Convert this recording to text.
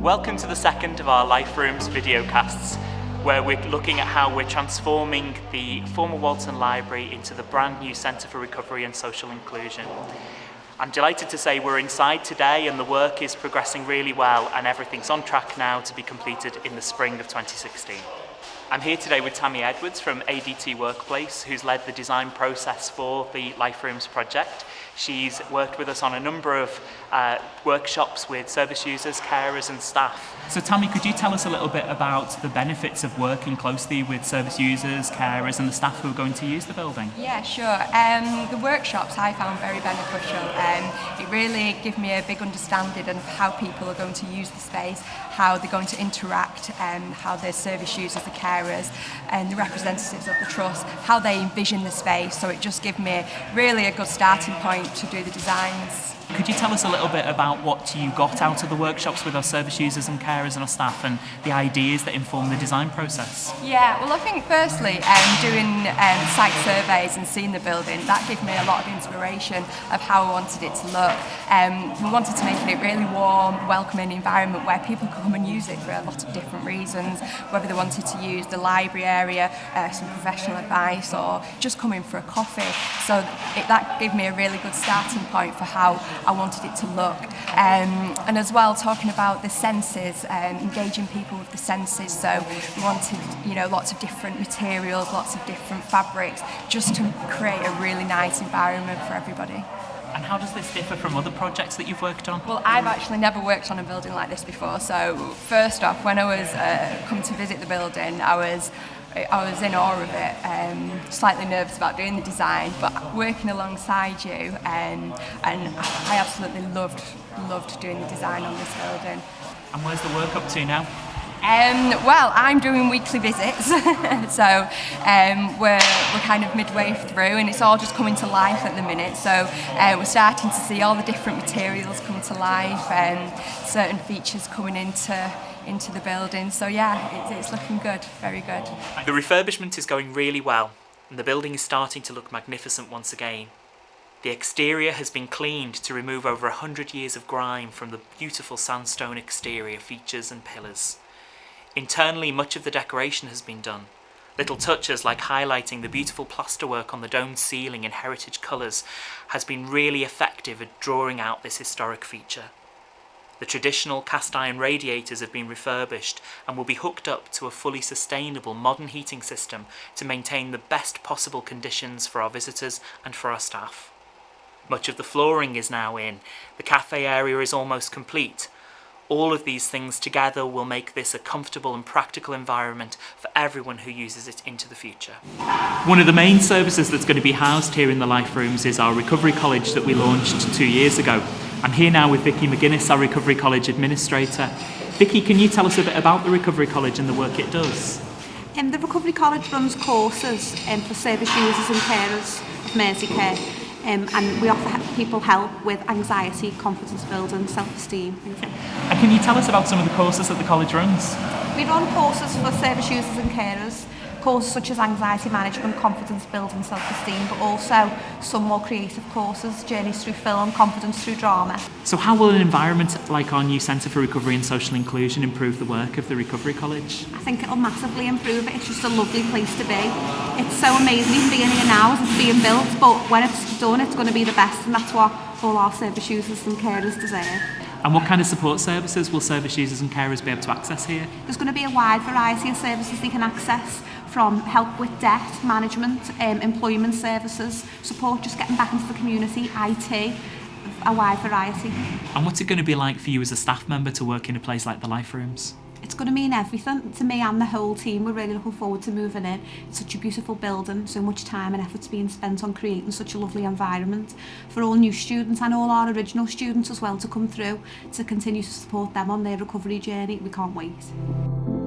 Welcome to the second of our Life Rooms videocasts, where we're looking at how we're transforming the former Walton Library into the brand new Centre for Recovery and Social Inclusion. I'm delighted to say we're inside today and the work is progressing really well and everything's on track now to be completed in the spring of 2016. I'm here today with Tammy Edwards from ADT Workplace, who's led the design process for the Life Rooms project. She's worked with us on a number of uh, workshops with service users, carers and staff. So Tammy, could you tell us a little bit about the benefits of working closely with service users, carers and the staff who are going to use the building? Yeah, sure. Um, the workshops I found very beneficial. Um, it really gave me a big understanding of how people are going to use the space, how they're going to interact, um, how their service users, the carers carers and the representatives of the Trust, how they envision the space. So it just gave me really a good starting point to do the designs. Could you tell us a little bit about what you got out of the workshops with our service users and carers and our staff and the ideas that inform the design process? Yeah, well I think firstly um, doing um, site surveys and seeing the building, that gave me a lot of inspiration of how I wanted it to look. Um, we wanted to make it a really warm, welcoming environment where people could come and use it for a lot of different reasons, whether they wanted to use the library area, uh, some professional advice or just come in for a coffee. So it, that gave me a really good starting point for how I wanted it to look. Um, and as well, talking about the senses, um, engaging people with the senses. So we wanted, you know, lots of different materials, lots of different fabrics, just to create a really nice environment for everybody. And how does this differ from other projects that you've worked on? Well, I've actually never worked on a building like this before. So first off, when I was uh, come to visit the building, I was I was in awe of it, um, slightly nervous about doing the design, but working alongside you, um, and I absolutely loved, loved doing the design on this building. And where's the work up to now? Um, well, I'm doing weekly visits, so um, we're, we're kind of midway through and it's all just coming to life at the minute. So uh, we're starting to see all the different materials come to life and certain features coming into into the building. So yeah, it's looking good, very good. The refurbishment is going really well and the building is starting to look magnificent once again. The exterior has been cleaned to remove over a hundred years of grime from the beautiful sandstone exterior features and pillars. Internally, much of the decoration has been done. Little touches like highlighting the beautiful plasterwork on the domed ceiling in heritage colours has been really effective at drawing out this historic feature. The traditional cast iron radiators have been refurbished and will be hooked up to a fully sustainable modern heating system to maintain the best possible conditions for our visitors and for our staff. Much of the flooring is now in, the cafe area is almost complete. All of these things together will make this a comfortable and practical environment for everyone who uses it into the future. One of the main services that's going to be housed here in the Life Rooms is our Recovery College that we launched two years ago. I'm here now with Vicky McGuinness, our Recovery College Administrator. Vicky, can you tell us a bit about the Recovery College and the work it does? Um, the Recovery College runs courses um, for service users and carers of Merseycare um, and we offer people help with anxiety, confidence building, and self-esteem. And can you tell us about some of the courses that the college runs? We run courses for service users and carers, courses such as anxiety management, confidence building, and self-esteem, but also some more creative courses, journeys through film, confidence through drama. So how will an environment like our new Centre for Recovery and Social Inclusion improve the work of the Recovery College? I think it'll massively improve it. It's just a lovely place to be it's so amazing being here now as it's being built, but when it's done, it's going to be the best, and that's what all our service users and carers deserve. And what kind of support services will service users and carers be able to access here? There's going to be a wide variety of services they can access from help with debt, management, um, employment services, support just getting back into the community, IT, a wide variety. And what's it going to be like for you as a staff member to work in a place like the Life Rooms? it's going to mean everything to me and the whole team. We're really looking forward to moving in. It's such a beautiful building, so much time and effort's being spent on creating such a lovely environment for all new students and all our original students as well to come through to continue to support them on their recovery journey. We can't wait.